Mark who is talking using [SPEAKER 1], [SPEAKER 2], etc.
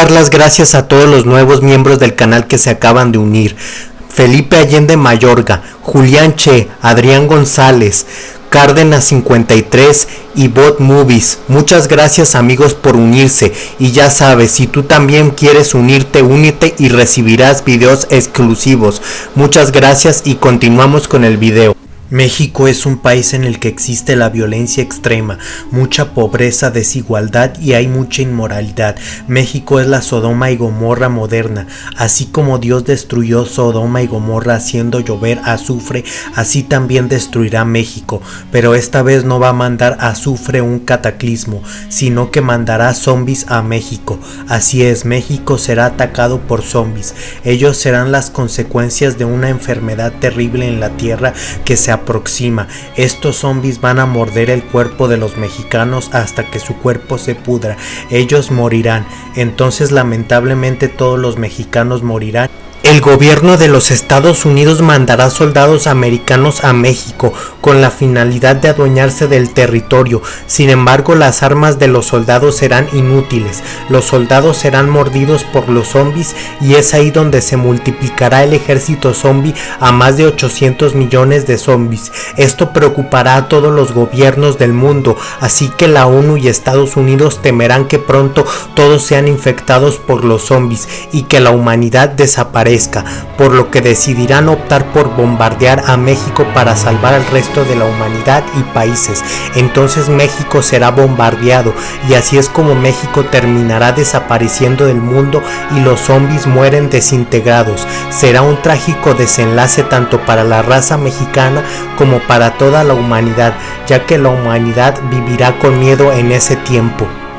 [SPEAKER 1] dar las gracias a todos los nuevos miembros del canal que se acaban de unir. Felipe Allende Mayorga, Julián Che, Adrián González, Cárdenas 53 y Bot Movies. Muchas gracias amigos por unirse y ya sabes, si tú también quieres unirte, únete y recibirás videos exclusivos. Muchas gracias y continuamos con el video. México es un país en el que existe la violencia extrema, mucha pobreza, desigualdad y hay mucha inmoralidad. México es la Sodoma y Gomorra moderna. Así como Dios destruyó Sodoma y Gomorra haciendo llover azufre, así también destruirá México. Pero esta vez no va a mandar azufre un cataclismo, sino que mandará zombies a México. Así es, México será atacado por zombies. Ellos serán las consecuencias de una enfermedad terrible en la tierra que se aproxima. Estos zombies van a morder el cuerpo de los mexicanos hasta que su cuerpo se pudra. Ellos morirán. Entonces lamentablemente todos los mexicanos morirán el gobierno de los Estados Unidos mandará soldados americanos a México con la finalidad de adueñarse del territorio. Sin embargo, las armas de los soldados serán inútiles. Los soldados serán mordidos por los zombies y es ahí donde se multiplicará el ejército zombie a más de 800 millones de zombies. Esto preocupará a todos los gobiernos del mundo, así que la ONU y Estados Unidos temerán que pronto todos sean infectados por los zombies y que la humanidad desaparezca por lo que decidirán optar por bombardear a México para salvar al resto de la humanidad y países. Entonces México será bombardeado y así es como México terminará desapareciendo del mundo y los zombies mueren desintegrados. Será un trágico desenlace tanto para la raza mexicana como para toda la humanidad, ya que la humanidad vivirá con miedo en ese tiempo.